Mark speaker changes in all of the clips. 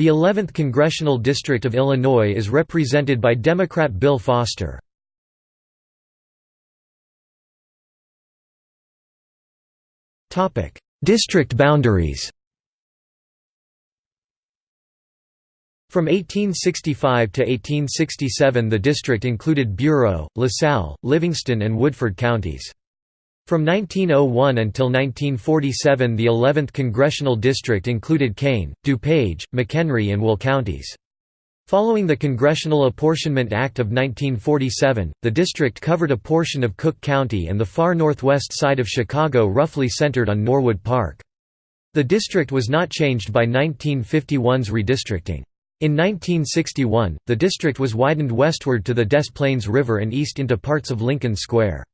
Speaker 1: The 11th Congressional District of Illinois is represented by Democrat Bill Foster. District boundaries From 1865 to 1867 the district included Bureau, LaSalle, Livingston and Woodford counties. From 1901 until 1947 the 11th congressional district included Kane, DuPage, McHenry and Will counties. Following the Congressional Apportionment Act of 1947, the district covered a portion of Cook County and the far northwest side of Chicago roughly centered on Norwood Park. The district was not changed by 1951's redistricting. In 1961, the district was widened westward to the Des Plaines River and east into parts of Lincoln Square.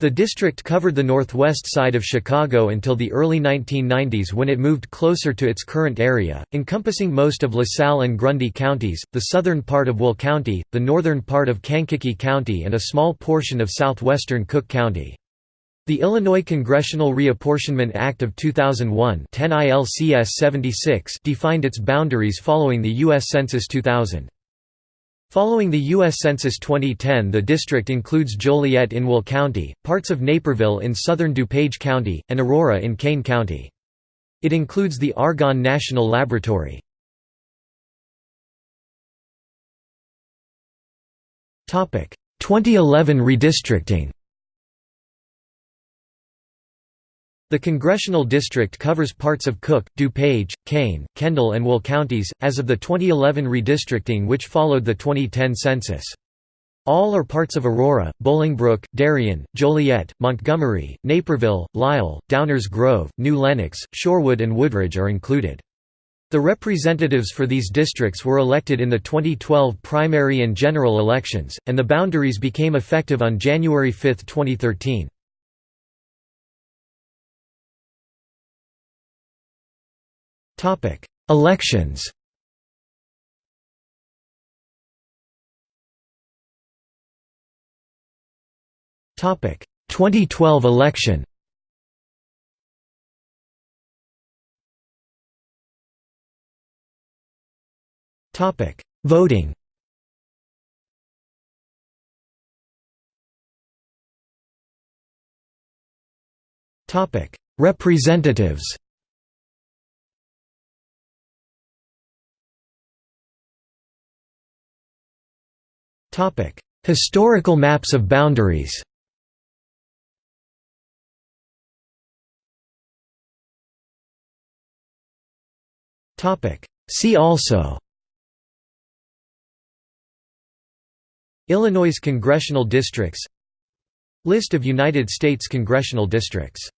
Speaker 1: The district covered the northwest side of Chicago until the early 1990s when it moved closer to its current area, encompassing most of LaSalle and Grundy counties, the southern part of Will County, the northern part of Kankakee County and a small portion of southwestern Cook County. The Illinois Congressional Reapportionment Act of 2001 10 ILCS 76 defined its boundaries following the U.S. Census 2000. Following the U.S. Census 2010 the district includes Joliet in Will County, parts of Naperville in southern DuPage County, and Aurora in Kane County. It includes the Argonne National Laboratory. Topic: 2011 redistricting The congressional district covers parts of Cook, DuPage, Kane, Kendall and Will counties, as of the 2011 redistricting which followed the 2010 census. All are parts of Aurora, Bolingbrook, Darien, Joliet, Montgomery, Naperville, Lisle, Downers Grove, New Lenox, Shorewood and Woodridge are included. The representatives for these districts were elected in the 2012 primary and general elections, and the boundaries became effective on January 5, 2013. Topic: Elections. Topic: 2012 election. Topic: Voting. Topic: Representatives. Topic: Historical maps of boundaries. Topic: See also. Illinois congressional districts List of United States congressional districts